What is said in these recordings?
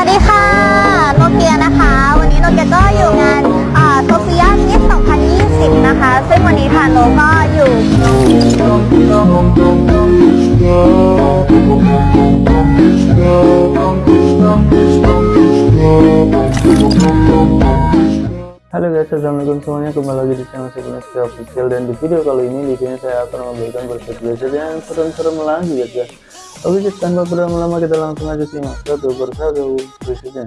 วัสดีค่ะ โนเกียนะคะ วันนี้โนเกียก็อยู่งานโซเฟียมิส2020 นะคะ ซึ่งวันนี้ทางโนก็อยู่ Halo guys, assalamualaikum semuanya kembali lagi di channel Sebenarnya Official dan di video kali ini di sini saya akan memberikan berset-berset yang serem-serem lagi ya guys. Oke guys, tanpa berlama-lama kita langsung aja simak satu persatu bersetnya.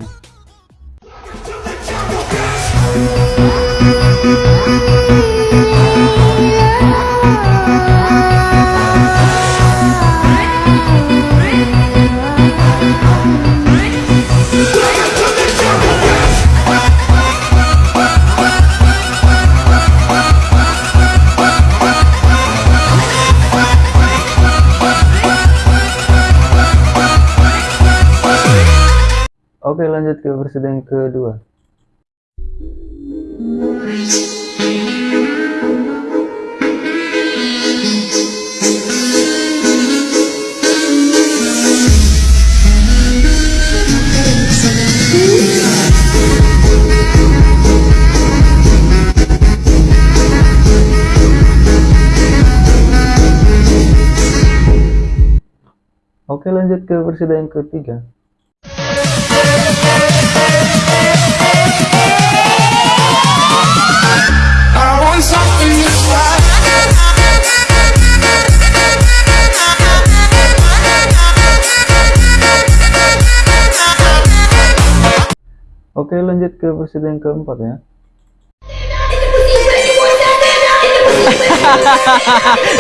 Oke lanjut ke versi yang kedua. Oke lanjut ke versi yang ketiga. Oke lanjut ke yang keempat ya.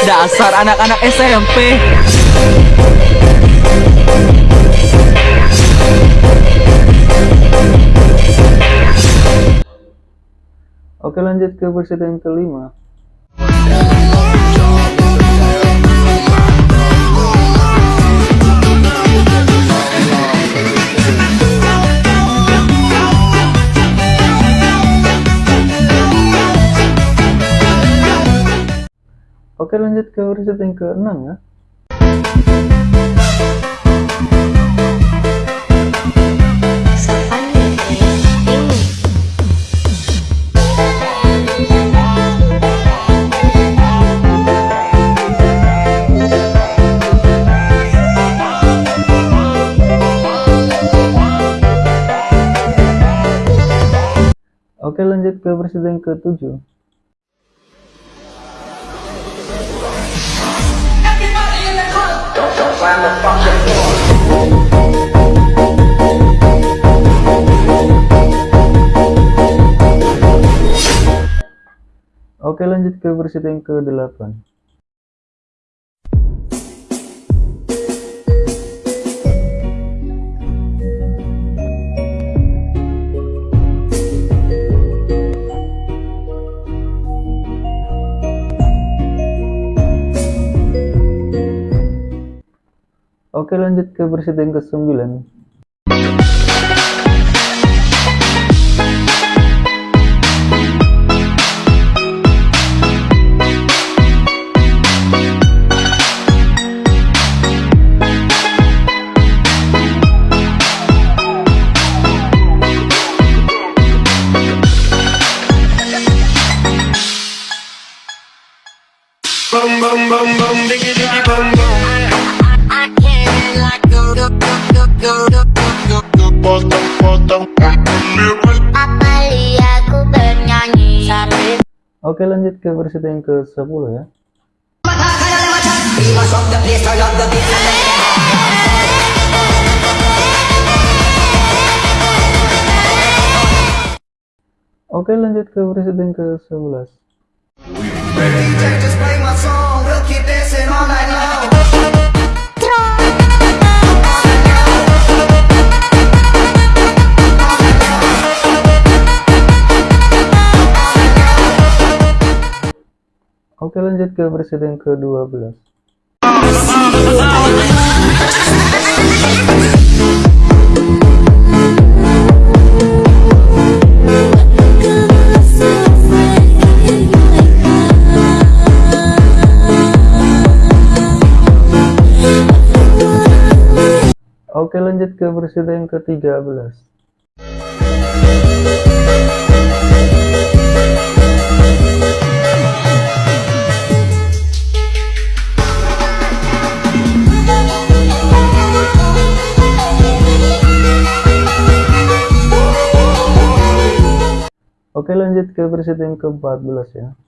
Dasar anak-anak SMP. Oke lanjut ke versi yang kelima. Oke lanjut ke riset yang ke-6 ya. Oke lanjut ke presiden ke-7 Oke lanjut ke versi yang ke-8 Oke lanjut ke versi yang ke-9 Bum bum bum bum, diggy diggy bum bum. potong. Apali aku bernyanyi. Oke lanjut ke versi yang ke 10 ya. Oke okay, lanjut ke versi yang ke 11 Oke lanjut ke yang ke-12 Oke lanjut ke yang ke-13 Oke lanjut ke versi yang ke-14 ya.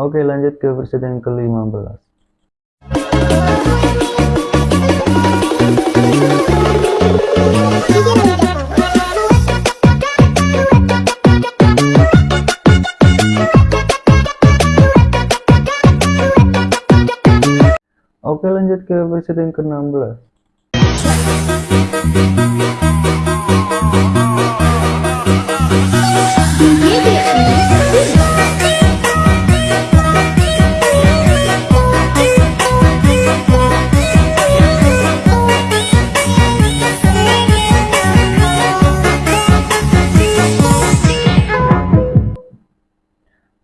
Oke lanjut ke versi yang ke-15 Oke lanjut ke yang ke-16.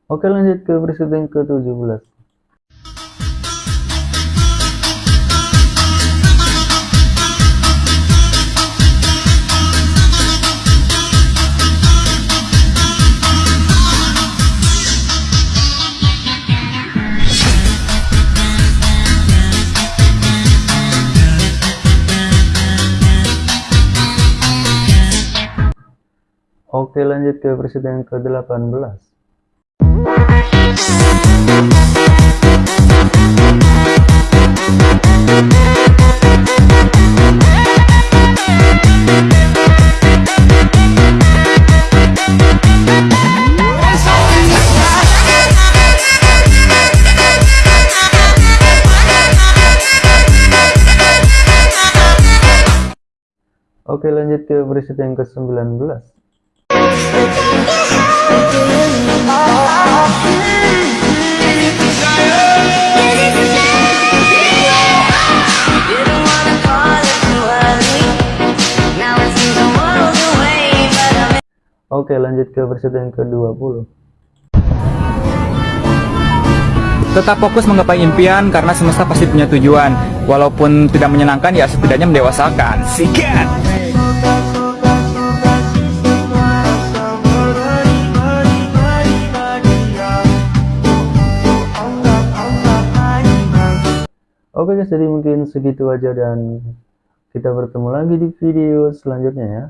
Oke lanjut ke yang ke-17 Oke lanjut ke yang ke-18 Oke lanjut ke yang ke-19 Oke lanjut ke versi yang ke-20 Tetap fokus menggapai impian karena semesta pasti punya tujuan. Walaupun tidak menyenangkan ya setidaknya mendewasakan. Sikat! Oke guys jadi mungkin segitu aja dan kita bertemu lagi di video selanjutnya ya